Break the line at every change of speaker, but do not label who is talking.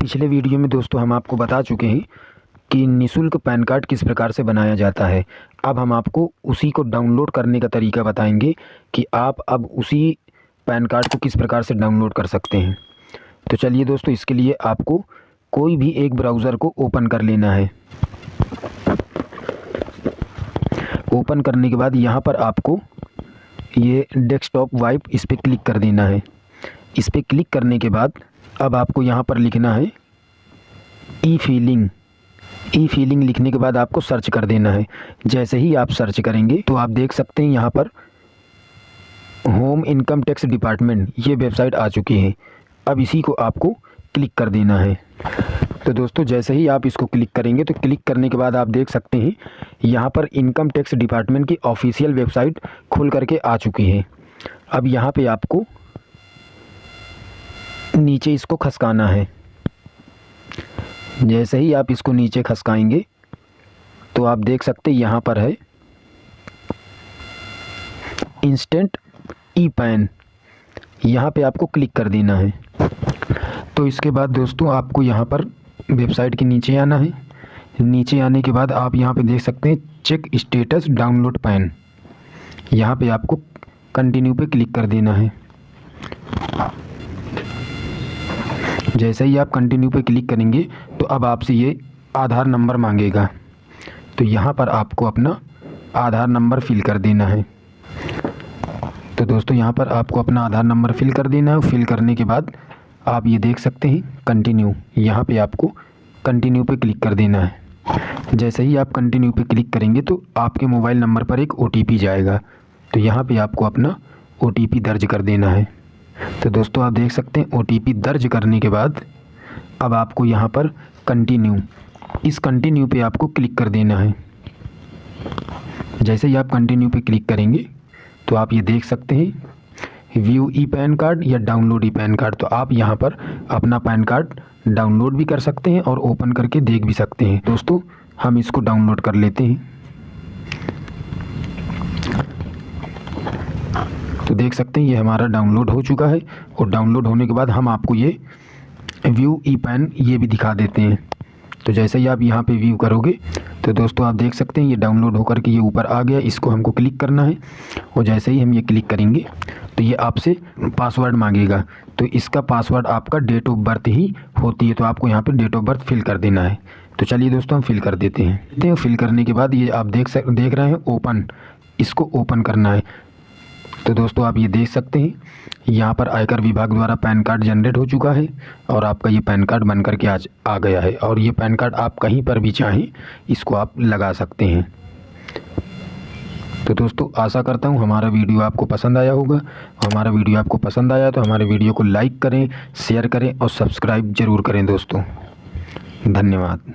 पिछले वीडियो में दोस्तों हम आपको बता चुके हैं कि निशुल्क पैन कार्ड किस प्रकार से बनाया जाता है। अब हम आपको उसी को डाउनलोड करने का तरीका बताएँगे कि आप अब उसी पैन कार्ड को किस प्रकार से डाउनलोड कर सकते हैं। तो चलिए दोस्तों, इसके लिए आपको कोई भी एक ब्राउज़र को ओपन कर लेना है। ओपन करने के बाद यहाँ पर आपको ये डेस्कटॉप वाइप इस पर क्लिक कर देना है। इस पर क्लिक करने के बाद अब आपको यहाँ पर लिखना है ई फीलिंग ई फीलिंग लिखने के बाद आपको सर्च कर देना है। जैसे ही आप सर्च करेंगे तो आप देख सकते हैं यहाँ पर होम इनकम टैक्स डिपार्टमेंट ये वेबसाइट आ चुकी है। अब इसी को आपको क्लिक कर देना है। तो दोस्तों, जैसे ही आप इसको क्लिक करेंगे तो क्लिक करने के बाद आप देख सकते हैं, यहाँ पर इनकम टैक्स डिपार्टमेंट की ऑफिशियल वेबसाइट खुल करके आ चुकी है। अब यहाँ पे आपको नीचे इसको खसकाना है। जैसे ही आप इसको नीचे खसकाएँगे तो आप देख सकते यहाँ पर है। इंस्टेंट ई पैन यहाँ पे आपको क्लिक कर देना है। तो इसके बाद दोस्तों, आपको यहाँ पर वेबसाइट के नीचे आना है। नीचे आने के बाद आप यहाँ पे देख सकते हैं चेक स्टेटस डाउनलोड पैन यहाँ पे आपको कंटिन्यू पे क्लिक कर देना है। जैसे ही आप कंटिन्यू पे क्लिक करेंगे तो अब आपसे ये आधार नंबर मांगेगा। तो यहाँ पर आपको अपना आधार नंबर फिल कर देना है। तो दोस्तों, यहाँ पर आपको अपना आधार नंबर फिल कर देना है। फिल करने के बाद आप ये देख सकते हैं कंटिन्यू यहाँ पे आपको कंटिन्यू पे क्लिक कर देना है। जैसे ही आप कंटिन्यू पे क्लिक करेंगे तो आपके मोबाइल नंबर पर एक ओटीपी जाएगा। तो यहाँ पे आपको अपना ओटीपी दर्ज कर देना है। तो दोस्तों, आप देख सकते हैं ओटीपी दर्ज करने के बाद अब आपको यहाँ पर कंटिन्यू इस कंटिन्यू पे आपको क्लिक कर देना है। जैसे ही आप कंटिन्यू पे क्लिक करेंगे तो आप ये देख सकते हैं व्यू ई पैन कार्ड या डाउनलोड ई पैन कार्ड तो आप यहाँ पर अपना पैन कार्ड डाउनलोड भी कर सकते हैं और ओपन करके देख भी सकते हैं। दोस्तों, हम इसको डाउनलोड कर लेते हैं। तो देख सकते हैं, ये हमारा डाउनलोड हो चुका है और डाउनलोड होने के बाद हम आपको ये व्यू ई पैन ये भी दिखा देते हैं। तो जैसे ही आप यहाँ पे व्यू करोगे तो दोस्तों आप देख सकते हैं, ये डाउनलोड होकर के ये ऊपर आ गया, इसको हमको क्लिक करना है और जैसे ही हम ये क्लिक करेंगे तो ये आपसे पासवर्ड मांगेगा। तो इसका पासवर्ड आपका डेट ऑफ़ बर्थ ही होती है तो आपको यहाँ पर डेट ऑफ़ बर्थ फिल कर देना है। तो चलिए दोस्तों हम फिल कर देते हैं। फिल करने के बाद ये आप देख सक, देख रहे हैं ओपन इसको ओपन करना है। तो दोस्तों आप ये देख सकते हैं, यहाँ पर आयकर विभाग द्वारा पैन कार्ड जनरेट हो चुका है और आपका ये पैन कार्ड बन करके आज आ गया है और ये पैन कार्ड आप कहीं पर भी चाहें, इसको आप लगा सकते हैं। तो दोस्तों, आशा करता हूँ हमारा वीडियो आपको पसंद आया होगा। हमारा वीडियो आपको पसंद आया तो हमारे वीडियो को लाइक करें, शेयर करें और सब्सक्राइब ज़रूर करें दोस्तों। धन्यवाद।